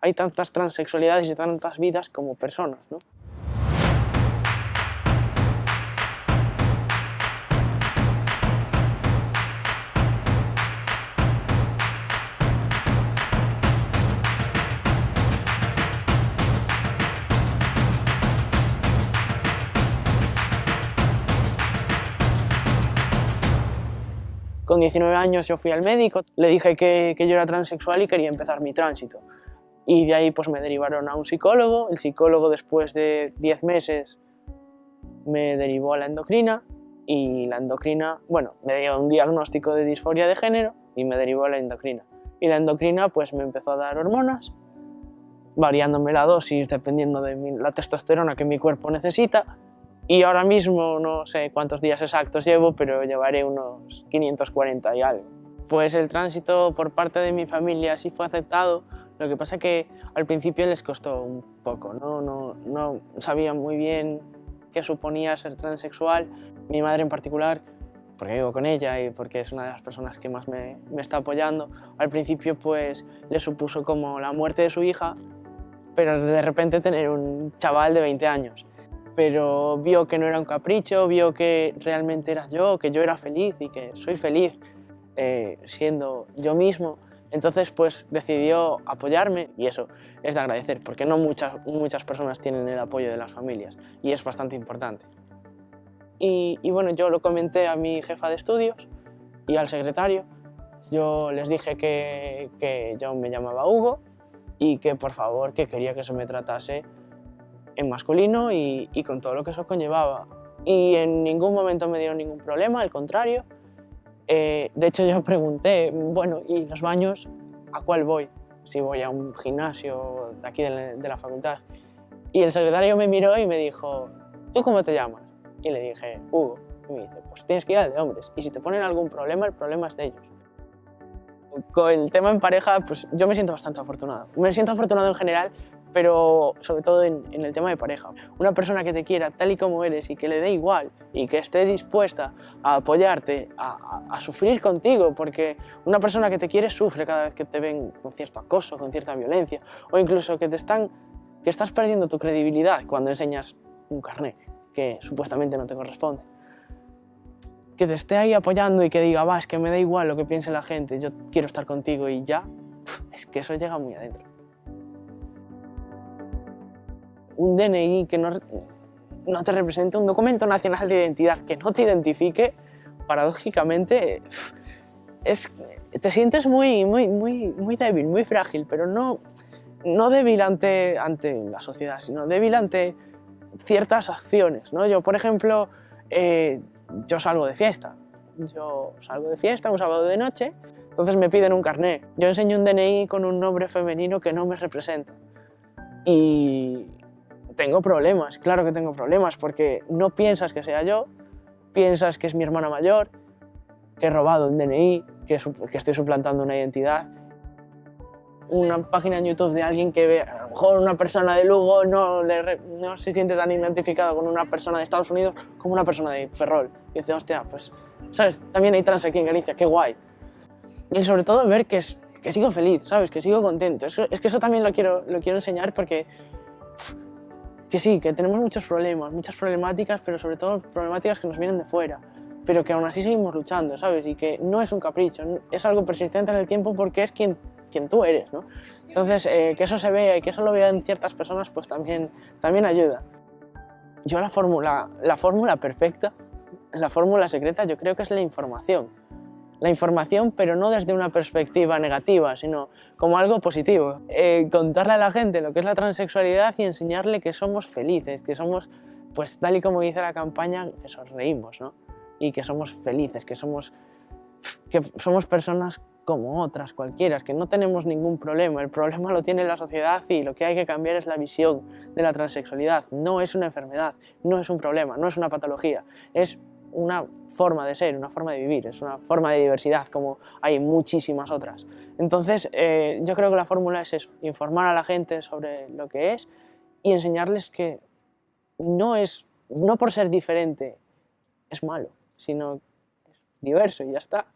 hay tantas transexualidades y tantas vidas como personas. ¿no? Con 19 años yo fui al médico, le dije que, que, yo era transexual y quería empezar mi tránsito. Y de ahí pues me derivaron a un psicólogo, el psicólogo después de 10 meses me derivó a la endocrina y la endocrina, bueno, me dio un diagnóstico de disforia de género y me derivó a la endocrina. Y la endocrina pues me empezó a dar hormonas, variándome la dosis dependiendo de la testosterona que mi cuerpo necesita y ahora mismo no sé cuántos días exactos llevo, pero llevaré unos 540 y algo. Pues el tránsito por parte de mi familia sí fue aceptado, lo que pasa que al principio les costó un poco, no, no, no sabían muy bien qué suponía ser transexual. Mi madre en particular, porque vivo con ella y porque es una de las personas que más me, está apoyando, al principio pues le supuso como la muerte de su hija, pero de repente tener un chaval de 20 años. Pero vio que no era un capricho, vio que realmente era yo, que yo era feliz y que soy feliz eh, siendo yo mismo. Entonces pues decidió apoyarme y eso es de agradecer porque no muchas, muchas personas tienen el apoyo de las familias y es bastante importante. Y, y bueno, yo lo comenté a mi jefa de estudios y al secretario. Yo les dije que, que yo me llamaba Hugo y que por favor que quería que se me tratase en masculino y, con todo lo que eso conllevaba. Y en ningún momento me dieron ningún problema, al contrario. Eh, de hecho, yo pregunté, bueno, ¿y los baños a cuál voy? Si voy a un gimnasio de aquí de la, facultad. Y el secretario me miró y me dijo, ¿tú cómo te llamas? Y le dije, Hugo. Y me dice, pues tienes que ir al de hombres. Y si te ponen algún problema, el problema es de ellos. Con el tema en pareja, pues yo me siento bastante afortunado. Me siento afortunado en general pero sobre todo en, el tema de pareja. Una persona que te quiera tal y como eres y que le dé igual y que esté dispuesta a apoyarte, a, sufrir contigo, porque una persona que te quiere sufre cada vez que te ven con cierto acoso, con cierta violencia, o incluso que, te están, que estás perdiendo tu credibilidad cuando enseñas un carnet que supuestamente no te corresponde. Que te esté ahí apoyando y que diga, va, es que me da igual lo que piense la gente, yo quiero estar contigo y ya, es que eso llega muy adentro un DNI que no, no te represente, un documento nacional de identidad que no te identifique, paradójicamente, es, te sientes muy, muy, muy, muy débil, muy frágil, pero no, no débil ante, ante la sociedad, sino débil ante ciertas acciones. ¿no? Yo, por ejemplo, eh, yo salgo de fiesta. Yo salgo de fiesta un sábado de noche, entonces me piden un carné. Yo enseño un DNI con un nombre femenino que no me representa. Y, tengo problemas, claro que tengo problemas, porque no piensas que sea yo, piensas que es mi hermana mayor, que he robado un DNI, que, que estoy suplantando una identidad. Una página en YouTube de alguien que ve, a lo mejor una persona de Lugo no, le, no se siente tan identificado con una persona de Estados Unidos como una persona de Ferrol. Y dice, hostia, pues, ¿sabes? También hay trans aquí en Galicia, qué guay. Y sobre todo ver que, es, que sigo feliz, ¿sabes? Que sigo contento. Es, es que eso también lo quiero, lo quiero enseñar porque que sí, que tenemos muchos problemas, muchas problemáticas, pero sobre todo problemáticas que nos vienen de fuera, pero que aún así seguimos luchando, ¿sabes? Y que no es un capricho, es algo persistente en el tiempo porque es quien, quien tú eres, ¿no? Entonces, eh, que eso se vea y que eso lo vean ciertas personas, pues también, también ayuda. Yo la fórmula, la fórmula perfecta, la fórmula secreta, yo creo que es la información la información, pero no desde una perspectiva negativa, sino como algo positivo. Eh, contarle a la gente lo que es la transexualidad y enseñarle que somos felices, que somos, pues tal y como dice la campaña, que sonreímos, ¿no? Y que somos felices, que somos, que somos personas como otras, cualquiera, que no tenemos ningún problema. El problema lo tiene la sociedad y lo que hay que cambiar es la visión de la transexualidad. No es una enfermedad, no es un problema, no es una patología, es una forma de ser, una forma de vivir, es una forma de diversidad como hay muchísimas otras. Entonces eh, yo creo que la fórmula es eso, informar a la gente sobre lo que es y enseñarles que no es, no por ser diferente es malo, sino es diverso y ya está.